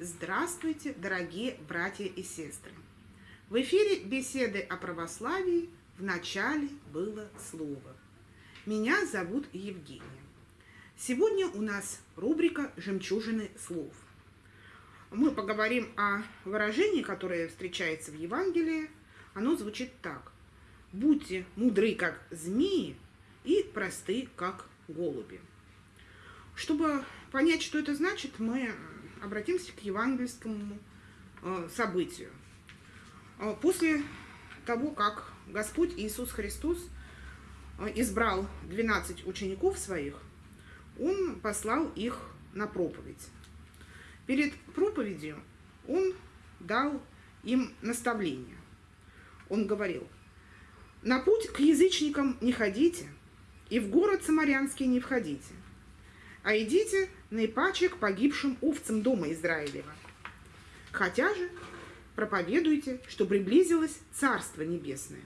Здравствуйте, дорогие братья и сестры! В эфире беседы о православии в начале было слово. Меня зовут Евгения. Сегодня у нас рубрика «Жемчужины слов». Мы поговорим о выражении, которое встречается в Евангелии. Оно звучит так. «Будьте мудры, как змеи, и просты, как голуби». Чтобы понять, что это значит, мы обратимся к евангельскому э, событию. Э, после того, как Господь Иисус Христос э, избрал 12 учеников своих, Он послал их на проповедь. Перед проповедью Он дал им наставление. Он говорил, «На путь к язычникам не ходите, и в город Самарянский не входите, а идите наипаче к погибшим овцам дома Израилева. Хотя же проповедуйте, что приблизилось Царство Небесное.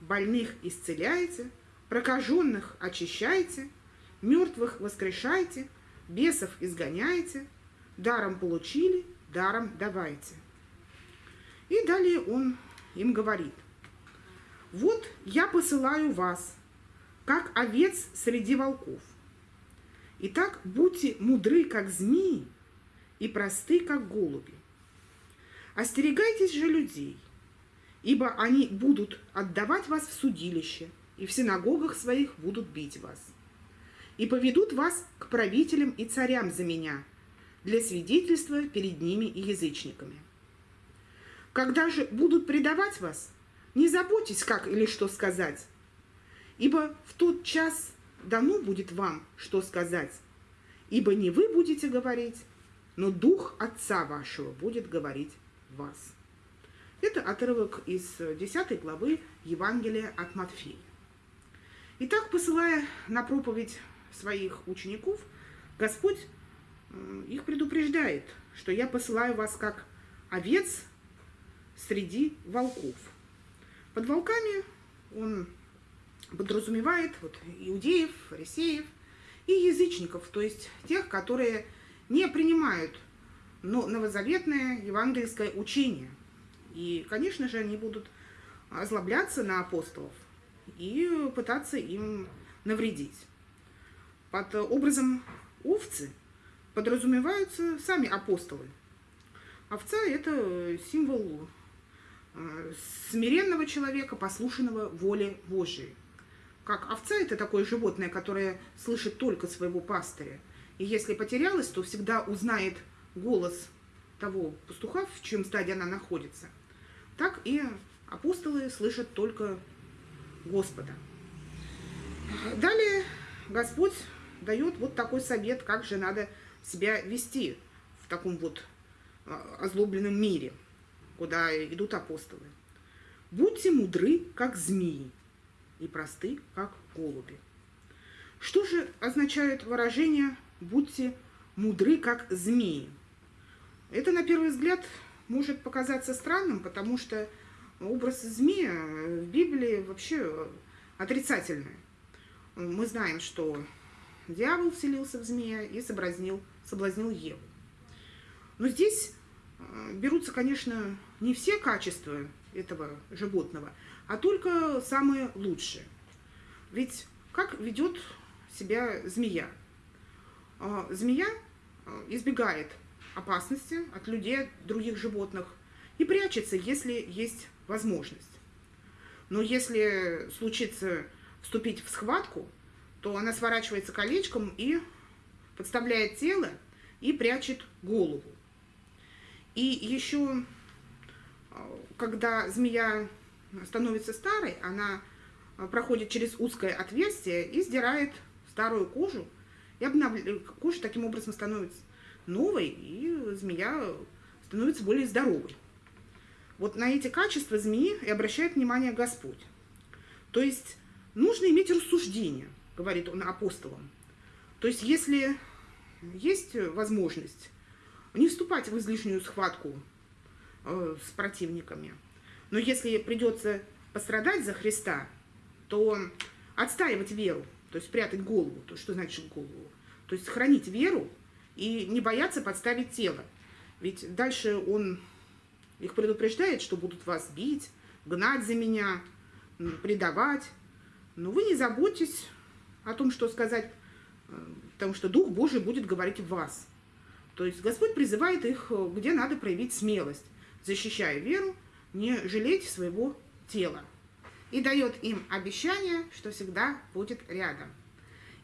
Больных исцеляйте, прокаженных очищайте, мертвых воскрешайте, бесов изгоняйте, даром получили, даром давайте. И далее он им говорит, вот я посылаю вас, как овец среди волков. Итак, будьте мудры, как змеи, и просты, как голуби. Остерегайтесь же людей, ибо они будут отдавать вас в судилище, и в синагогах своих будут бить вас. И поведут вас к правителям и царям за меня, для свидетельства перед ними и язычниками. Когда же будут предавать вас, не заботьтесь, как или что сказать, ибо в тот час дано будет вам, что сказать, ибо не вы будете говорить, но Дух Отца вашего будет говорить вас. Это отрывок из 10 главы Евангелия от Матфея. Итак, посылая на проповедь своих учеников, Господь их предупреждает, что я посылаю вас как овец среди волков. Под волками он подразумевает вот, иудеев, фарисеев и язычников, то есть тех, которые не принимают но новозаветное евангельское учение. И, конечно же, они будут озлобляться на апостолов и пытаться им навредить. Под образом овцы подразумеваются сами апостолы. Овца – это символ смиренного человека, послушанного воле Божией как овца это такое животное, которое слышит только своего пастыря. И если потерялась, то всегда узнает голос того пастуха, в чем стадии она находится. Так и апостолы слышат только Господа. Далее Господь дает вот такой совет, как же надо себя вести в таком вот а, озлобленном мире, куда идут апостолы. Будьте мудры, как змеи, и просты, как голуби. Что же означает выражение «будьте мудры, как змеи»? Это, на первый взгляд, может показаться странным, потому что образ змея в Библии вообще отрицательный. Мы знаем, что дьявол вселился в змея и соблазнил, соблазнил Еву. Но здесь берутся, конечно, не все качества этого животного, а только самые лучшие. Ведь как ведет себя змея? А, змея а, избегает опасности от людей, других животных и прячется, если есть возможность. Но если случится вступить в схватку, то она сворачивается колечком и подставляет тело и прячет голову. И еще, а, когда змея становится старой, она а, проходит через узкое отверстие и сдирает старую кожу, и обновляет, кожа таким образом становится новой, и змея становится более здоровой. Вот на эти качества змеи и обращает внимание Господь. То есть нужно иметь рассуждение, говорит он апостолам. То есть если есть возможность не вступать в излишнюю схватку э, с противниками, но если придется пострадать за Христа, то отстаивать веру, то есть прятать голову, то что значит голову, то есть хранить веру и не бояться подставить тело. Ведь дальше он их предупреждает, что будут вас бить, гнать за меня, предавать. Но вы не заботьтесь о том, что сказать, э, потому что Дух Божий будет говорить в вас. То есть Господь призывает их, э, где надо проявить смелость, защищая веру, не жалеть своего тела. И дает им обещание, что всегда будет рядом.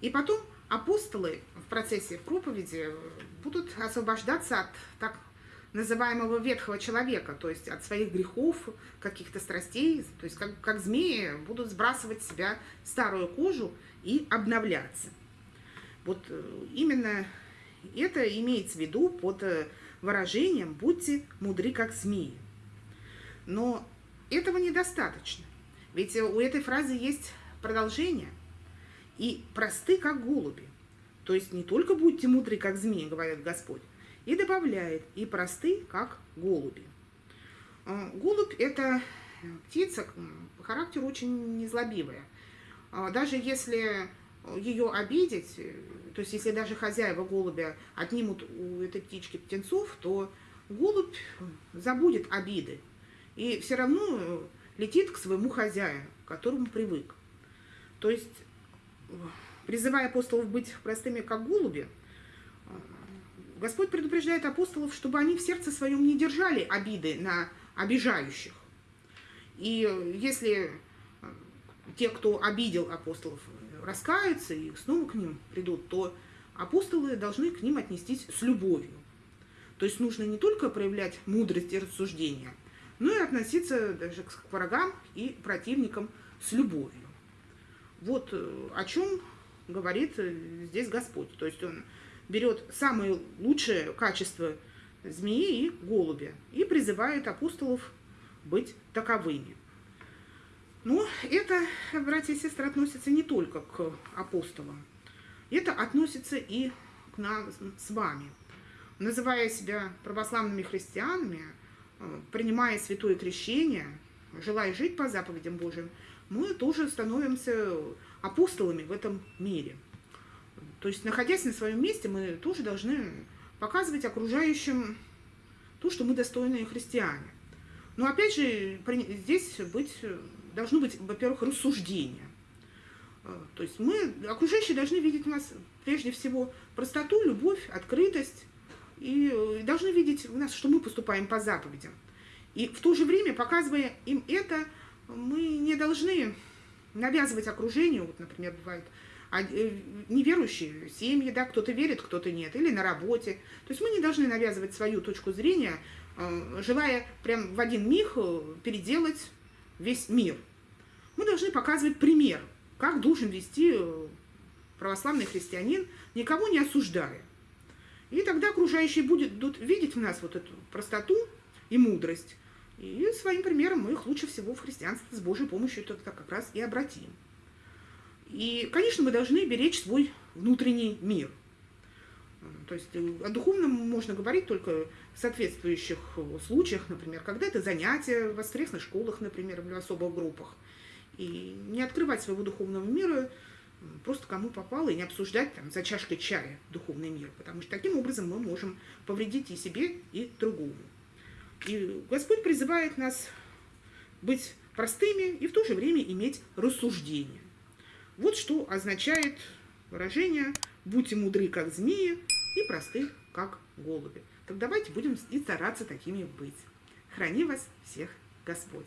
И потом апостолы в процессе проповеди будут освобождаться от так называемого ветхого человека, то есть от своих грехов, каких-то страстей, то есть как, как змеи будут сбрасывать с себя старую кожу и обновляться. Вот э, именно это имеется в виду под э, выражением «будьте мудры, как змеи». Но этого недостаточно, ведь у этой фразы есть продолжение и просты, как голуби. То есть не только будьте мудры, как змеи, говорит Господь, и добавляет, и просты, как голуби. А, голубь – это птица по характеру очень незлобивая. Даже если ее обидеть, то есть если даже хозяева голубя отнимут у этой птички птенцов, то голубь забудет обиды и все равно летит к своему хозяину, к которому привык. То есть, призывая апостолов быть простыми, как голуби, Господь предупреждает апостолов, чтобы они в сердце своем не держали обиды на обижающих. И если те, кто обидел апостолов, раскаются и снова к ним придут, то апостолы должны к ним отнестись с любовью. То есть нужно не только проявлять мудрость и рассуждения, но и относиться даже к врагам и противникам с любовью. Вот э, о чем говорит э, здесь Господь. То есть он берет самые лучшие качества змеи и голубя и призывает апостолов быть таковыми. Но это, братья и сестры, относится не только к апостолам. Это относится и к нам с вами. Называя себя православными христианами, э, принимая святое крещение, желая жить по заповедям Божьим, мы тоже становимся апостолами в этом мире. То есть, находясь на своем месте, мы тоже должны показывать окружающим то, что мы достойные христиане. Но опять же, здесь быть должно быть, во-первых, рассуждение. А, то есть мы, окружающие должны видеть у нас прежде всего простоту, любовь, открытость, и э, должны видеть у нас, что мы поступаем по заповедям. И в то же время, показывая им это, мы не должны навязывать окружению, вот, например, бывает, а, э, неверующие семьи, да, кто-то верит, кто-то нет, или на работе. То есть мы не должны навязывать свою точку зрения, э, желая прям в один миг переделать весь мир. Мы должны показывать пример, как должен вести э, православный христианин, никого не осуждая. И тогда окружающие будут видеть в нас вот эту простоту и мудрость. И своим примером мы их лучше всего в христианстве с Божьей помощью это как раз и обратим. И, конечно, мы должны беречь свой внутренний мир – то есть э, о духовном можно говорить только в соответствующих э, случаях, например, когда это занятия в воскресных школах, например, в особых группах. И не открывать своего духовного мира просто кому попало, и не обсуждать там за чашкой чая духовный мир, потому что таким образом мы можем повредить и себе, и другому. И Господь призывает нас быть простыми и в то же время иметь рассуждение. Вот что означает выражение «будьте мудры, как змеи, и простых, как голуби. Так давайте будем и стараться такими быть. Храни вас всех Господь.